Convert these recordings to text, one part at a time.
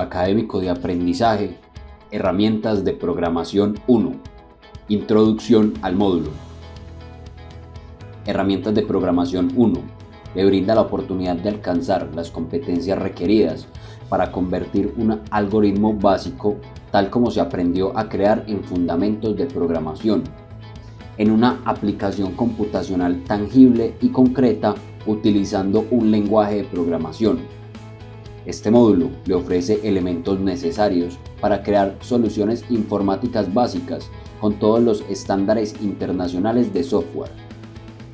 académico de aprendizaje, Herramientas de Programación 1. Introducción al módulo. Herramientas de Programación 1. Le brinda la oportunidad de alcanzar las competencias requeridas para convertir un algoritmo básico tal como se aprendió a crear en fundamentos de programación en una aplicación computacional tangible y concreta utilizando un lenguaje de programación. Este módulo le ofrece elementos necesarios para crear soluciones informáticas básicas con todos los estándares internacionales de software.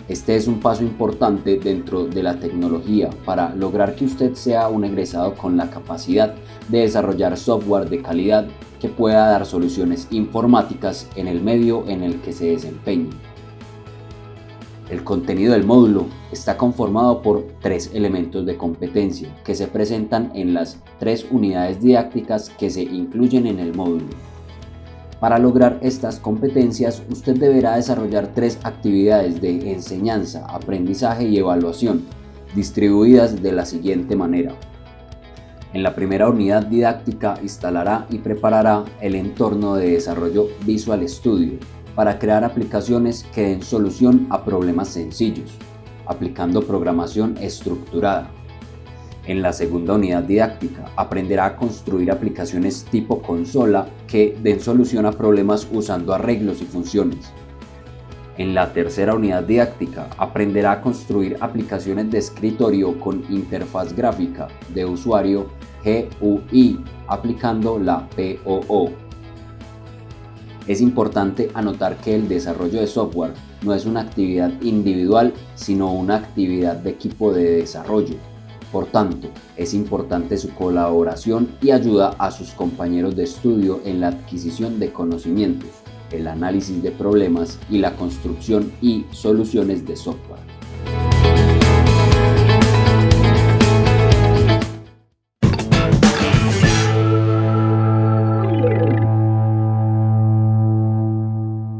Este es un paso importante dentro de la tecnología para lograr que usted sea un egresado con la capacidad de desarrollar software de calidad que pueda dar soluciones informáticas en el medio en el que se desempeñe. El contenido del módulo está conformado por tres elementos de competencia que se presentan en las tres unidades didácticas que se incluyen en el módulo. Para lograr estas competencias, usted deberá desarrollar tres actividades de enseñanza, aprendizaje y evaluación, distribuidas de la siguiente manera. En la primera unidad didáctica instalará y preparará el entorno de desarrollo Visual Studio, para crear aplicaciones que den solución a problemas sencillos, aplicando programación estructurada. En la segunda unidad didáctica aprenderá a construir aplicaciones tipo consola que den solución a problemas usando arreglos y funciones. En la tercera unidad didáctica aprenderá a construir aplicaciones de escritorio con interfaz gráfica de usuario GUI aplicando la POO. Es importante anotar que el desarrollo de software no es una actividad individual, sino una actividad de equipo de desarrollo. Por tanto, es importante su colaboración y ayuda a sus compañeros de estudio en la adquisición de conocimientos, el análisis de problemas y la construcción y soluciones de software.